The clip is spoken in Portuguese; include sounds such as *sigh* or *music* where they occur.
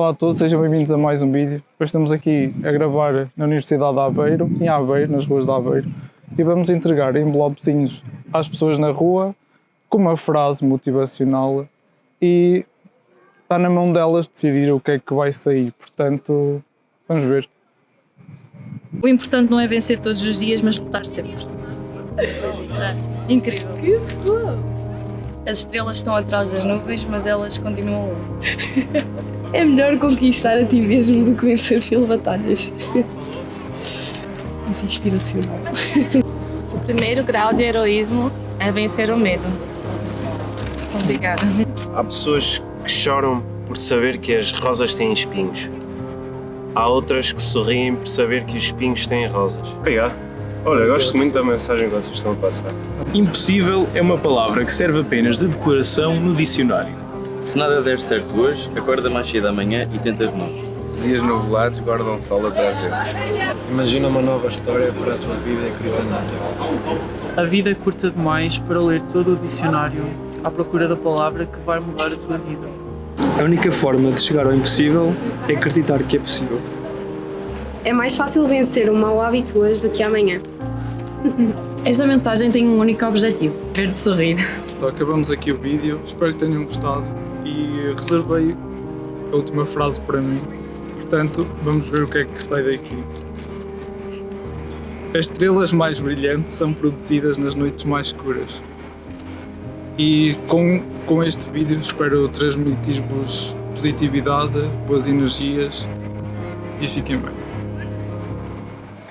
Olá a todos, sejam bem-vindos a mais um vídeo. Hoje estamos aqui a gravar na Universidade de Aveiro, em Aveiro, nas ruas de Aveiro, e vamos entregar envelopezinhos às pessoas na rua com uma frase motivacional e está na mão delas decidir o que é que vai sair, portanto, vamos ver. O importante não é vencer todos os dias, mas lutar sempre. É, *laughs* incrível. As estrelas estão atrás das nuvens, mas elas continuam lá. *laughs* É melhor conquistar a ti mesmo do que vencer mil batalhas. Muito inspiracional. *laughs* O primeiro grau de heroísmo é vencer o medo. Obrigada. Há pessoas que choram por saber que as rosas têm espinhos. Há outras que sorriem por saber que os espinhos têm rosas. Obrigado. Olha, gosto muito da mensagem que vocês estão a passar. Impossível é uma palavra que serve apenas de decoração no dicionário. Se nada der certo hoje, acorda mais cedo amanhã e tenta de novo. Dias nuvelados guardam sol atrás dele. Imagina uma nova história para a tua vida e acredita nela. A vida é curta demais para ler todo o dicionário à procura da palavra que vai mudar a tua vida. A única forma de chegar ao impossível é acreditar que é possível. É mais fácil vencer um mau hábito hoje do que amanhã. *laughs* Esta mensagem tem um único objetivo: ver-te sorrir. Então acabamos aqui o vídeo, espero que tenham gostado e reservei a última frase para mim, portanto vamos ver o que é que sai daqui. As estrelas mais brilhantes são produzidas nas noites mais escuras. E com, com este vídeo espero transmitir-vos positividade, boas energias e fiquem bem.